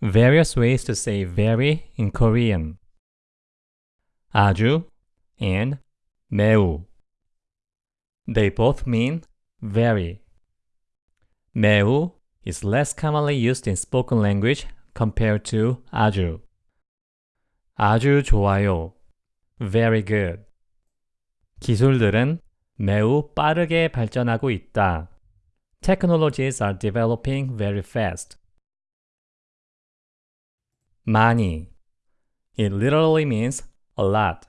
various ways to say very in Korean. 아주 and 매우. They both mean very. 매우 is less commonly used in spoken language compared to 아주. 아주 좋아요. Very good. 기술들은 매우 빠르게 발전하고 있다. Technologies are developing very fast. 많이. It literally means a lot.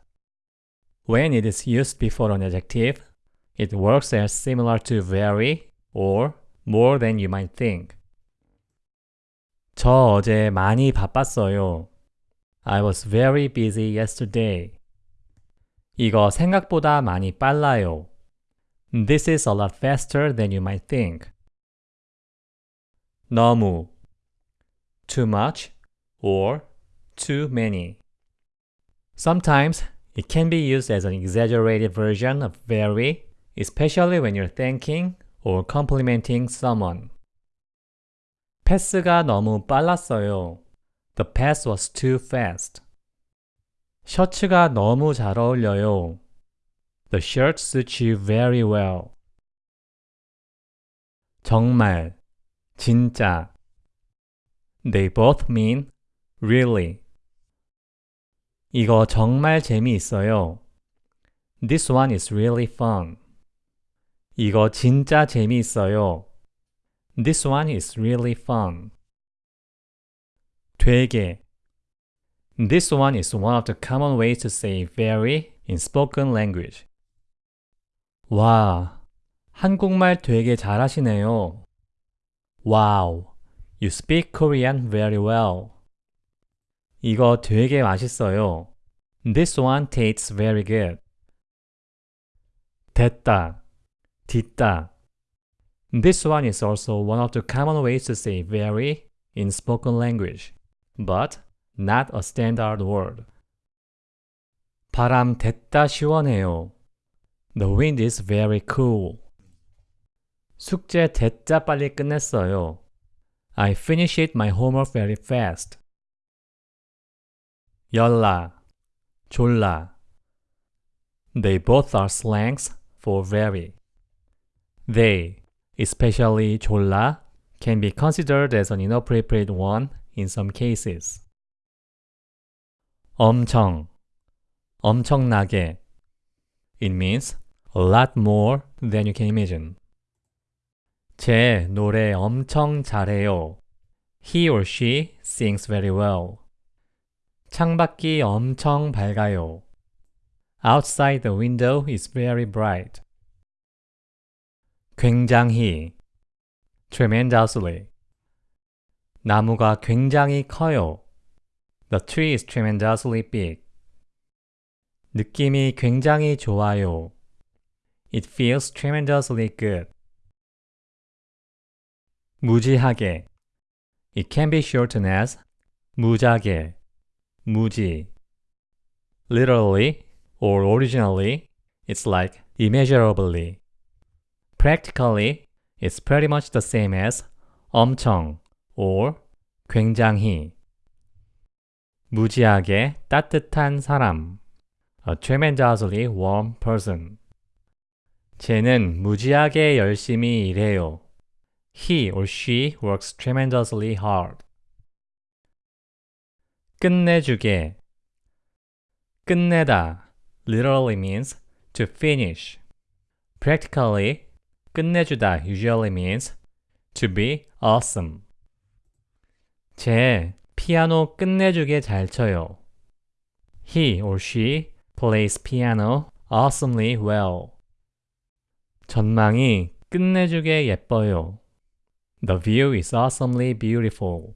When it is used before an adjective, it works as similar to very or more than you might think. 저 어제 많이 바빴어요. I was very busy yesterday. 이거 생각보다 많이 빨라요. This is a lot faster than you might think. 너무 too much or too many. Sometimes it can be used as an exaggerated version of very, especially when you're thanking or complimenting someone. 패스가 너무 빨랐어요. The pass was too fast. 셔츠가 너무 잘 어울려요. The shirt suits you very well. 정말, 진짜. They both mean really. 이거 정말 재미있어요. This one is really fun. 이거 진짜 재미있어요. This one is really fun. 되게. This one is one of the common ways to say very in spoken language. 와, 한국말 되게 잘하시네요. Wow, you speak Korean very well. 이거 되게 맛있어요. This one tastes very good. 됐다, 딛다. This one is also one of the common ways to say very in spoken language, but not a standard word. 바람 됐다 시원해요. The wind is very cool. 숙제 됐다 빨리 끝냈어요. I finished my homework very fast. 열나, 졸라. They both are slangs for very. They, especially 졸라, can be considered as an inappropriate one in some cases. 엄청, 엄청나게. It means a lot more than you can imagine. 제 노래 엄청 잘해요. He or she sings very well. 창밖이 엄청 밝아요. Outside the window is very bright. 굉장히 tremendously 나무가 굉장히 커요. The tree is tremendously big. 느낌이 굉장히 좋아요. It feels tremendously good. 무지하게 It can be shortened as 무지하게, 무지. Literally or originally, it's like immeasurably. Practically, it's pretty much the same as 엄청 or 굉장히. 무지하게 따뜻한 사람. A tremendously warm person. 쟤는 무지하게 열심히 일해요. He or she works tremendously hard. 끝내주게. 끝내다 literally means to finish. Practically, 끝내주다 usually means to be awesome. 쟤 피아노 끝내주게 잘 쳐요. He or she plays piano awesomely well. 전망이 끝내주게 예뻐요. The view is awesomely beautiful.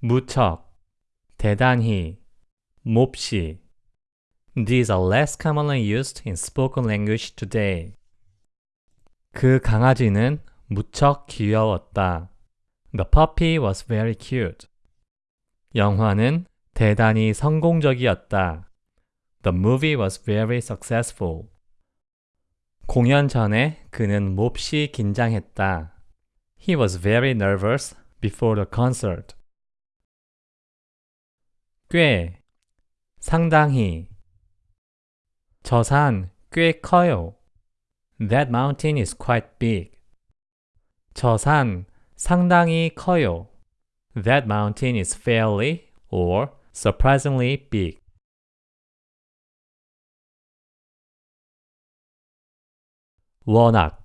무척, 대단히, 몹시. These are less commonly used in spoken language today. 그 강아지는 무척 귀여웠다. The puppy was very cute. 영화는 대단히 성공적이었다. The movie was very successful. 공연 전에 그는 몹시 긴장했다. He was very nervous before the concert. 꽤, 상당히. 저 산 꽤 커요. That mountain is quite big. 저 산 상당히 커요. That mountain is fairly or surprisingly big. 워낙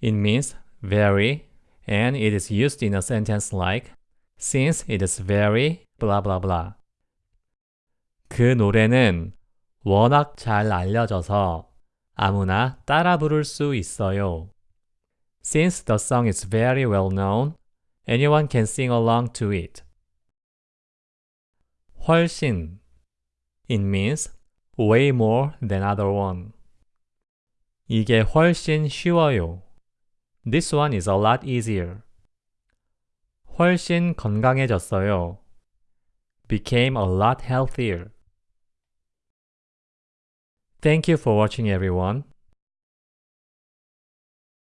It means very and it is used in a sentence like since it is very blah blah blah. 그 노래는 워낙 잘 알려져서 아무나 따라 부를 수 있어요. Since the song is very well known, anyone can sing along to it. 훨씬 It means way more than other one. 이게 훨씬 쉬워요. This one is a lot easier. 훨씬 건강해졌어요. Became a lot healthier. Thank you for watching everyone.